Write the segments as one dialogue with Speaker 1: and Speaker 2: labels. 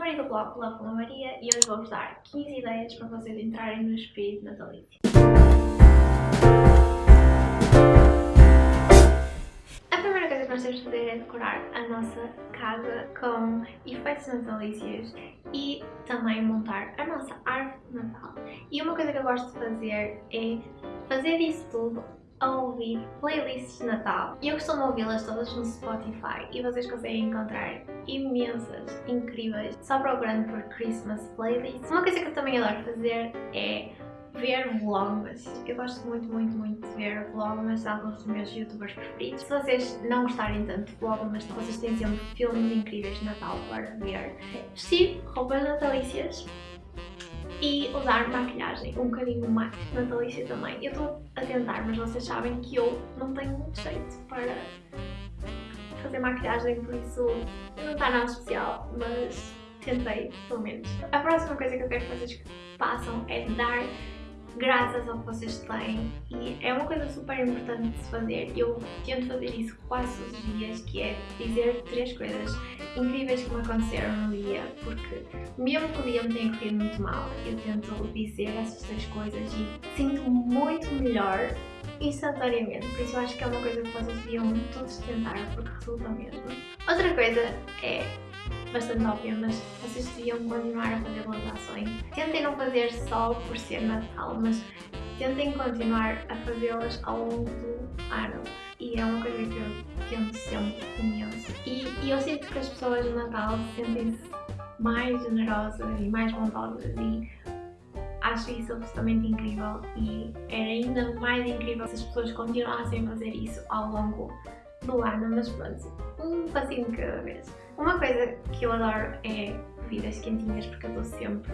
Speaker 1: Maria do blog Love com Maria e hoje vou-vos dar 15 ideias para vocês entrarem no espírito natalício. A primeira coisa que nós temos de fazer é decorar a nossa casa com efeitos natalícios e também montar a nossa árvore de Natal. E uma coisa que eu gosto de fazer é fazer isso tudo a ouvir playlists de Natal. E eu costumo ouvi-las todas no Spotify e vocês conseguem encontrar imensas, incríveis, só procurando por Christmas playlists. Uma coisa que eu também adoro fazer é ver vlogs. Eu gosto muito, muito, muito de ver vlogs alguns dos meus youtubers preferidos. Se vocês não gostarem tanto de vlogs, vocês têm sempre filmes incríveis de Natal para ver. Vestir roupas natalícias e usar maquilhagem um bocadinho mais natalícia também. Eu estou a tentar, mas vocês sabem que eu não tenho muito jeito para fazer maquilhagem, por isso não está nada especial, mas tentei, pelo menos. A próxima coisa que eu quero que vocês façam é dar graças ao que vocês têm e é uma coisa super importante de se fazer. Eu tento fazer isso quase todos os dias, que é dizer três coisas incríveis que me aconteceram no dia, porque mesmo que o dia me tenha corrido muito mal, eu tento dizer essas três coisas e sinto muito melhor instantaneamente, por isso eu acho que é uma coisa que vocês deviam todos tentar, porque resulta mesmo. Outra coisa é bastante óbvia, mas vocês deviam continuar a fazer boas ações. Tentem não fazer só por ser Natal, mas tentem continuar a fazê-las ao longo do ano. E é uma coisa que eu tento sempre imenso. E, e eu sinto que as pessoas no Natal sentem-se mais generosas e mais bondosas e acho isso absolutamente incrível e era ainda mais incrível se as pessoas continuassem a fazer isso ao longo do ano, mas pronto, um passinho cada vez. Uma coisa que eu adoro é bebidas quentinhas porque eu estou sempre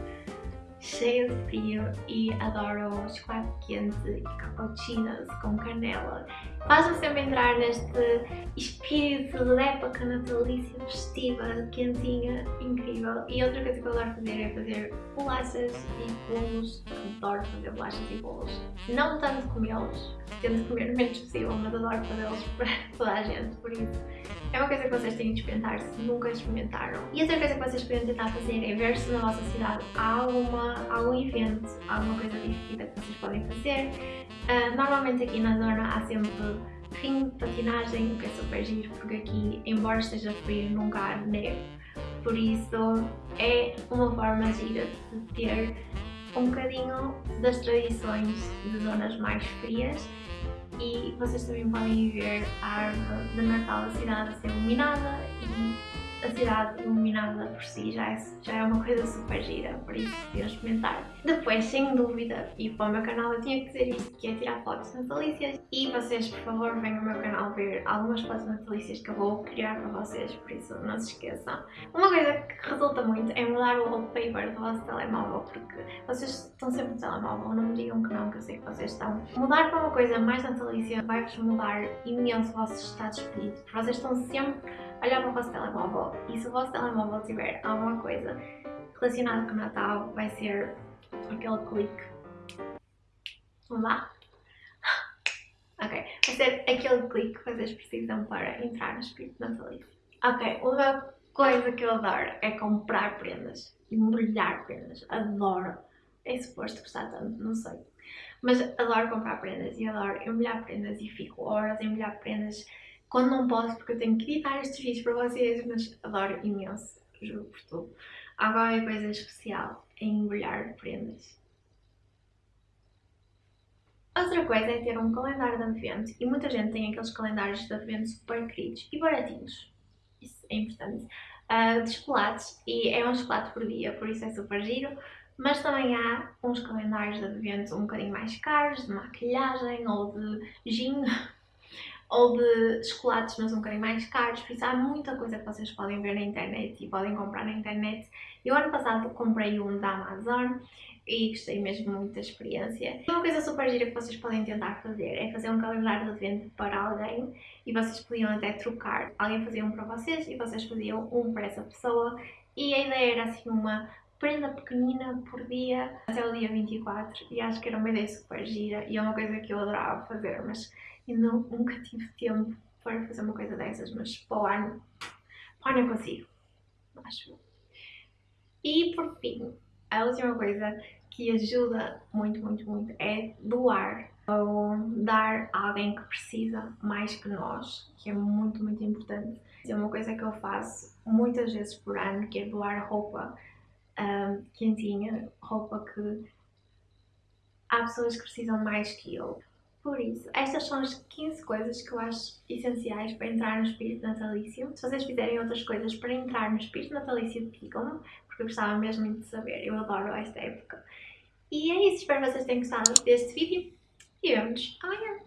Speaker 1: cheia de frio e adoro chocolate quente e cappuccinos com canela. Faz-me sempre entrar neste espírito de época natalícia festiva, quentinha, incrível. E outra coisa que eu adoro fazer é fazer bolachas e bolos. Adoro fazer bolachas e bolos. Não tanto comê-los, tento comer o menos possível, mas adoro fazê-los para toda a gente, por isso é uma coisa que vocês têm de experimentar se nunca experimentaram. E outra coisa que vocês podem tentar fazer é ver se na vossa cidade há alguma, algum evento, alguma coisa divertida que vocês podem fazer. Uh, normalmente aqui na zona há sempre ringue de patinagem, o que é super giro, porque aqui, embora esteja frio, nunca há neve. Por isso é uma forma gira de ter um bocadinho das tradições de zonas mais frias e vocês também podem ver a árvore de Natal da cidade a ser iluminada e a cidade iluminada por si já é, já é uma coisa super gira, por isso deviam experimentar. Depois, sem dúvida, e para o meu canal eu tinha que dizer isto, que é tirar fotos natalícias e vocês, por favor, venham ao meu canal ver algumas fotos natalícias que eu vou criar para vocês, por isso não se esqueçam. Uma coisa que resulta muito é mudar o wallpaper do vosso telemóvel, porque vocês estão sempre no telemóvel, não me digam que não, que eu sei que vocês estão. Mudar para uma coisa mais natalícia vai-vos mudar imenso o vosso estado de espírito, porque vocês estão sempre olhar para o vosso telemóvel e se o vosso telemóvel tiver alguma coisa relacionada com o Natal, vai ser aquele clique. Vamos lá? Ok, vai ser aquele clique que vocês precisam para entrar no espírito natalício. Ok, uma coisa que eu adoro é comprar prendas, embrulhar prendas, adoro. É suposto gostar tanto, não sei. Mas adoro comprar prendas e adoro embrulhar prendas e fico horas a embrulhar prendas quando não posso, porque eu tenho que editar estes vídeos para vocês, mas adoro imenso, juro por tudo. Há qualquer coisa especial em embrulhar prendas. Outra coisa é ter um calendário de advento e muita gente tem aqueles calendários de advento super queridos e baratinhos. Isso é importante. Uh, de chocolates e é um chocolate por dia, por isso é super giro. Mas também há uns calendários de advento um bocadinho mais caros, de maquilhagem ou de gin, ou de chocolates, mas um bocadinho mais caros, por isso há muita coisa que vocês podem ver na internet e podem comprar na internet. Eu ano passado comprei um da Amazon e gostei mesmo muito da experiência. Uma coisa super gira que vocês podem tentar fazer é fazer um calendário de advento para alguém e vocês podiam até trocar. Alguém fazia um para vocês e vocês faziam um para essa pessoa e a ideia era assim uma prenda pequenina por dia até o dia 24 e acho que era uma ideia super gira e é uma coisa que eu adorava fazer, mas eu não, nunca tive tempo para fazer uma coisa dessas, mas para o ano, para o ano eu consigo, acho E por fim, a última coisa que ajuda muito, muito, muito é doar ou dar a alguém que precisa mais que nós, que é muito, muito importante. É uma coisa que eu faço muitas vezes por ano, que é doar roupa um, quentinha, roupa que há pessoas que precisam mais que eu. Por isso, estas são as 15 coisas que eu acho essenciais para entrar no espírito natalício. Se vocês fizerem outras coisas para entrar no espírito natalício, digam-me, porque eu gostava mesmo de saber. Eu adoro esta época. E é isso, espero que vocês tenham gostado deste vídeo e vemos amanhã.